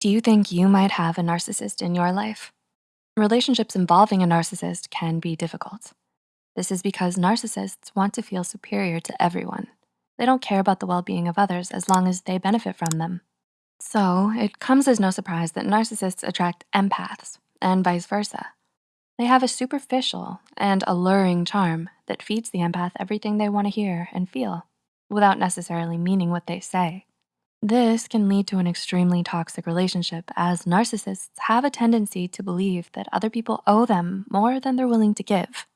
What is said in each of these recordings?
Do you think you might have a narcissist in your life? Relationships involving a narcissist can be difficult. This is because narcissists want to feel superior to everyone. They don't care about the well-being of others as long as they benefit from them. So it comes as no surprise that narcissists attract empaths and vice versa. They have a superficial and alluring charm that feeds the empath everything they wanna hear and feel without necessarily meaning what they say. This can lead to an extremely toxic relationship as narcissists have a tendency to believe that other people owe them more than they're willing to give.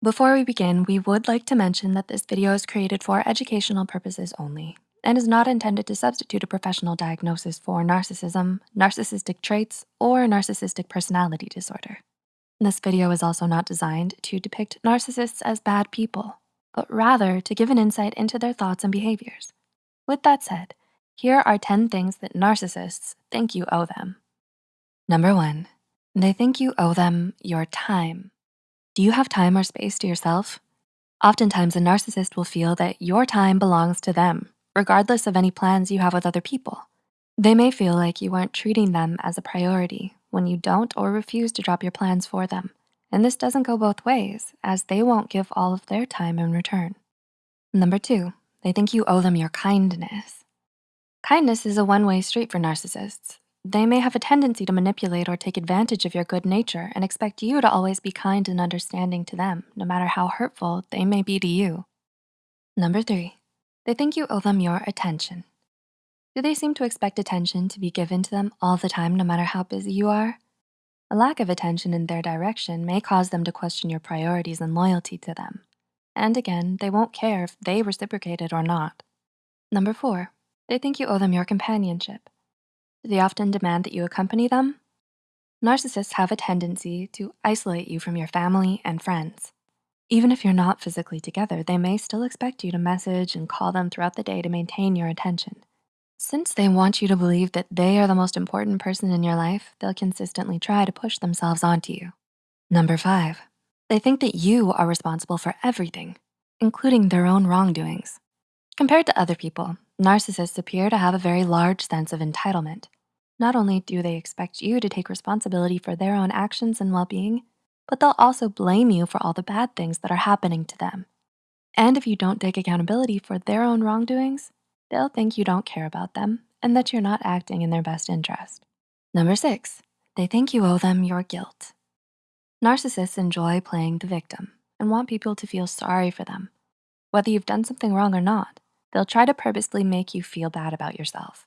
Before we begin, we would like to mention that this video is created for educational purposes only and is not intended to substitute a professional diagnosis for narcissism, narcissistic traits, or narcissistic personality disorder. This video is also not designed to depict narcissists as bad people, but rather to give an insight into their thoughts and behaviors. With that said, here are 10 things that narcissists think you owe them. Number one, they think you owe them your time. Do you have time or space to yourself? Oftentimes, a narcissist will feel that your time belongs to them, regardless of any plans you have with other people. They may feel like you aren't treating them as a priority when you don't or refuse to drop your plans for them. And this doesn't go both ways as they won't give all of their time in return. Number two, they think you owe them your kindness. Kindness is a one-way street for narcissists. They may have a tendency to manipulate or take advantage of your good nature and expect you to always be kind and understanding to them, no matter how hurtful they may be to you. Number three, they think you owe them your attention. Do they seem to expect attention to be given to them all the time, no matter how busy you are? A lack of attention in their direction may cause them to question your priorities and loyalty to them. And again, they won't care if they reciprocate it or not. Number four, they think you owe them your companionship. Do they often demand that you accompany them? Narcissists have a tendency to isolate you from your family and friends. Even if you're not physically together, they may still expect you to message and call them throughout the day to maintain your attention. Since they want you to believe that they are the most important person in your life, they'll consistently try to push themselves onto you. Number five, they think that you are responsible for everything, including their own wrongdoings. Compared to other people, Narcissists appear to have a very large sense of entitlement. Not only do they expect you to take responsibility for their own actions and well-being, but they'll also blame you for all the bad things that are happening to them. And if you don't take accountability for their own wrongdoings, they'll think you don't care about them and that you're not acting in their best interest. Number six, they think you owe them your guilt. Narcissists enjoy playing the victim and want people to feel sorry for them, whether you've done something wrong or not. They'll try to purposely make you feel bad about yourself.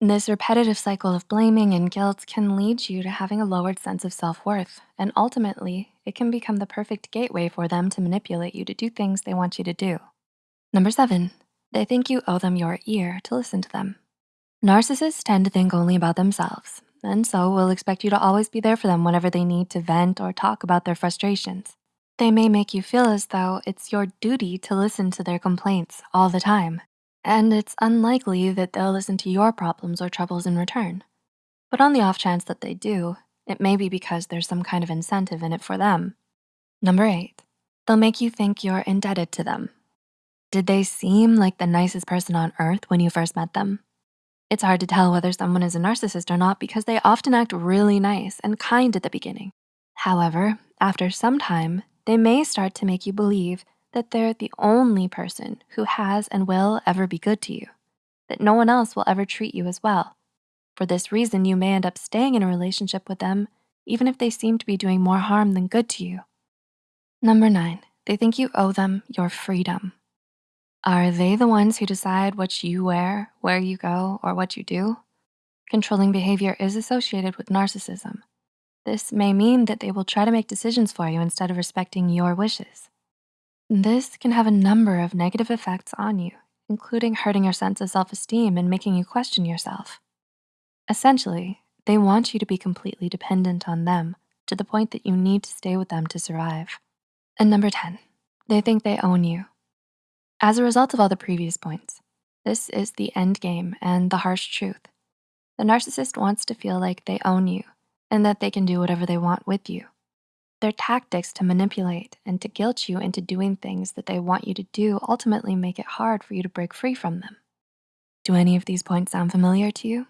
This repetitive cycle of blaming and guilt can lead you to having a lowered sense of self-worth, and ultimately, it can become the perfect gateway for them to manipulate you to do things they want you to do. Number seven, they think you owe them your ear to listen to them. Narcissists tend to think only about themselves, and so will expect you to always be there for them whenever they need to vent or talk about their frustrations. They may make you feel as though it's your duty to listen to their complaints all the time, and it's unlikely that they'll listen to your problems or troubles in return. But on the off chance that they do, it may be because there's some kind of incentive in it for them. Number eight, they'll make you think you're indebted to them. Did they seem like the nicest person on earth when you first met them? It's hard to tell whether someone is a narcissist or not because they often act really nice and kind at the beginning. However, after some time, they may start to make you believe that they're the only person who has and will ever be good to you, that no one else will ever treat you as well. For this reason, you may end up staying in a relationship with them even if they seem to be doing more harm than good to you. Number nine, they think you owe them your freedom. Are they the ones who decide what you wear, where you go, or what you do? Controlling behavior is associated with narcissism. This may mean that they will try to make decisions for you instead of respecting your wishes. This can have a number of negative effects on you, including hurting your sense of self-esteem and making you question yourself. Essentially, they want you to be completely dependent on them to the point that you need to stay with them to survive. And number 10, they think they own you. As a result of all the previous points, this is the end game and the harsh truth. The narcissist wants to feel like they own you and that they can do whatever they want with you. Their tactics to manipulate and to guilt you into doing things that they want you to do ultimately make it hard for you to break free from them. Do any of these points sound familiar to you?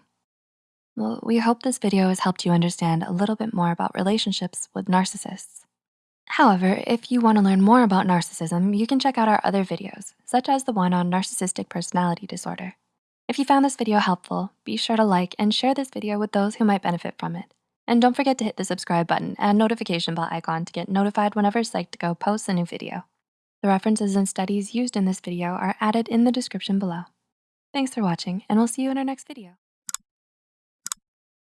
Well, we hope this video has helped you understand a little bit more about relationships with narcissists. However, if you wanna learn more about narcissism, you can check out our other videos, such as the one on narcissistic personality disorder. If you found this video helpful, be sure to like and share this video with those who might benefit from it. And don't forget to hit the subscribe button and notification bell icon to get notified whenever Psych2Go posts a new video. The references and studies used in this video are added in the description below. Thanks for watching, and we'll see you in our next video.